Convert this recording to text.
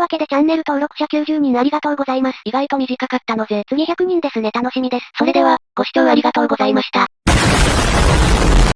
わけでチャンネル登録者90人ありがとうございます。意外と短かったのぜ。次100人ですね楽しみです。それでは、ご視聴ありがとうございました。